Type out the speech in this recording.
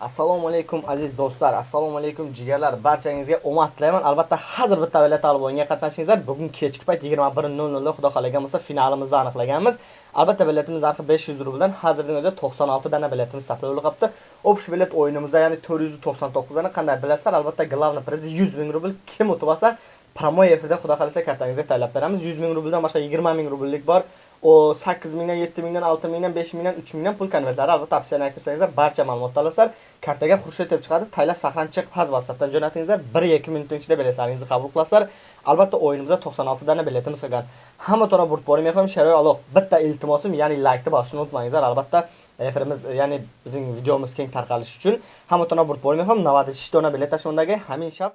assalomu alaykum aziz do'stlar. Assalomu alaykum jigarlar. Barchangizga omad tilayman. Albatta hozir bitta bilet talabonga qatnashingizlar. Bugun kechki payt 21:00 da xudo xohlagan bo'lsa finalimizni aniqlaganmiz. Albatta biletimiz narxi 500 rubldan hozirning o'zi 96 dana biletimiz saqlanib qolibdi общий bilet o'yinimizda ya'ni 499 dana qanday bilasizlar albatta главный priz 100 ming rubl. Kim o'tib olsa promo efirda xudo xohlasa kartangizga taylab beramiz. 100 ming rubldan boshqa 20 ming rubllik bor. O 8 mingdan 7 mingdan 6 mingdan 5 mingdan 3 mingdan pul konvertlari albatta opsiyani kirsangizlar barcha ma'lumotni olasizlar kartaga xurshid deb chiqadi. Taylab saqlanib chiqib haz whatsappdan jo'natingizlar. 1-2 minut ichida biletlaringizni qabul qilasizlar albatta o'yinimizda 96 dana biletimiz qolgan hamma to'g'ri burib bormay qo'yim sharoy aloq. Bitta iltimosim ya'ni laykni bosishni unutmangizlar. Albatta efirimiz ya'ni bizning videomiz keng tarqalishi uchun hamma to'g'ri burib bormay qo'yim 96 dona bilet tashmondagi hamin shart